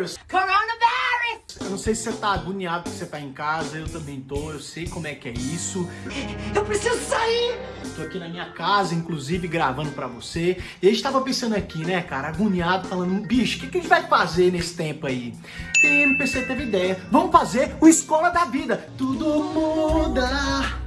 Coronavirus! Coronavirus! Eu não sei se você tá agoniado porque você tá em casa, eu também tô, eu sei como é que é isso. Eu preciso sair! Tô aqui na minha casa, inclusive, gravando pra você. E a gente tava pensando aqui, né, cara, agoniado, falando, bicho, o que, que a gente vai fazer nesse tempo aí? E a MPC teve ideia, vamos fazer o Escola da Vida. Tudo muda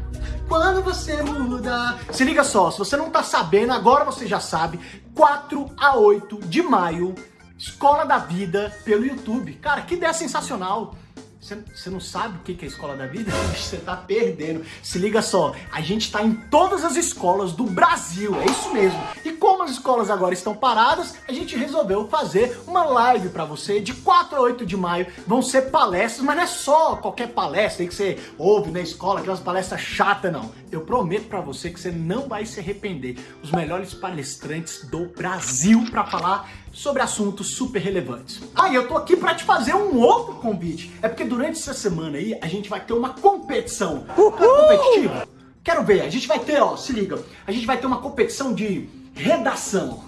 quando você muda. Se liga só, se você não tá sabendo, agora você já sabe, 4 a 8 de maio, Escola da Vida pelo YouTube. Cara, que ideia sensacional. Você não sabe o que é Escola da Vida? Você tá perdendo. Se liga só, a gente tá em todas as escolas do Brasil, é isso mesmo. E como as escolas agora estão paradas, a gente resolveu fazer uma live para você de 4 a 8 de maio. Vão ser palestras, mas não é só qualquer palestra aí que você ouve na escola, aquelas palestras chatas, não. Eu prometo para você que você não vai se arrepender. Os melhores palestrantes do Brasil para falar sobre assuntos super relevantes. Ah, e eu tô aqui para te fazer um outro convite. É porque durante essa semana aí a gente vai ter uma competição. Uhul! competitiva? Quero ver, a gente vai ter, ó, se liga, a gente vai ter uma competição de redação.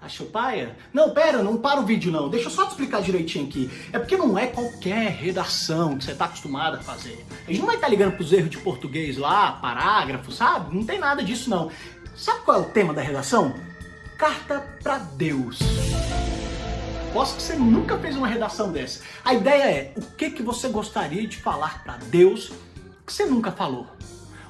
Achou paia? Não, pera, não para o vídeo não. Deixa eu só te explicar direitinho aqui. É porque não é qualquer redação que você está acostumado a fazer. A gente não vai estar tá ligando os erros de português lá, parágrafo, sabe? Não tem nada disso não. Sabe qual é o tema da redação? Carta para Deus. Posso que você nunca fez uma redação dessa. A ideia é, o que, que você gostaria de falar para Deus que você nunca falou?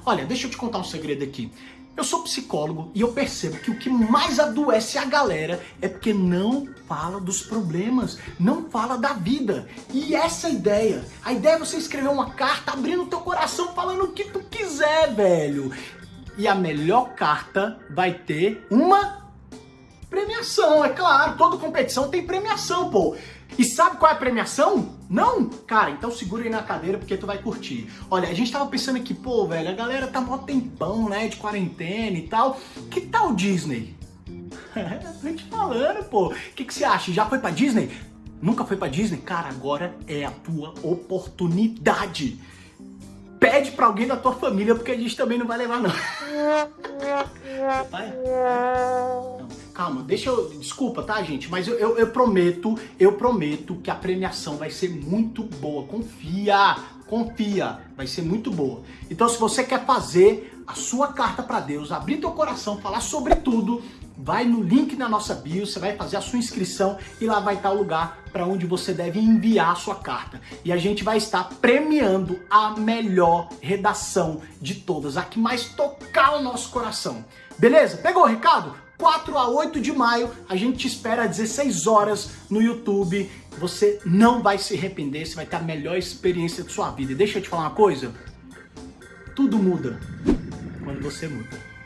Olha, deixa eu te contar um segredo aqui. Eu sou psicólogo e eu percebo que o que mais adoece a galera é porque não fala dos problemas, não fala da vida. E essa ideia. A ideia é você escrever uma carta abrindo teu coração falando o que tu quiser, velho. E a melhor carta vai ter uma Premiação, é claro, toda competição tem premiação, pô. E sabe qual é a premiação? Não? Cara, então segura aí na cadeira porque tu vai curtir. Olha, a gente tava pensando aqui, pô, velho, a galera tá mó tempão, né, de quarentena e tal. Que tal Disney? tô te falando, pô. O que, que você acha? Já foi pra Disney? Nunca foi pra Disney? Cara, agora é a tua oportunidade. Pede pra alguém da tua família, porque a gente também não vai levar, não. Vai? Não. Calma, deixa eu... Desculpa, tá, gente? Mas eu, eu, eu, prometo, eu prometo que a premiação vai ser muito boa. Confia, confia. Vai ser muito boa. Então, se você quer fazer a sua carta para Deus, abrir teu coração, falar sobre tudo, vai no link na nossa bio, você vai fazer a sua inscrição e lá vai estar o lugar para onde você deve enviar a sua carta. E a gente vai estar premiando a melhor redação de todas, a que mais tocar o nosso coração. Beleza? Pegou o recado? 4 a 8 de maio, a gente te espera às 16 horas no YouTube. Você não vai se arrepender, você vai ter a melhor experiência de sua vida. E deixa eu te falar uma coisa, tudo muda quando você muda.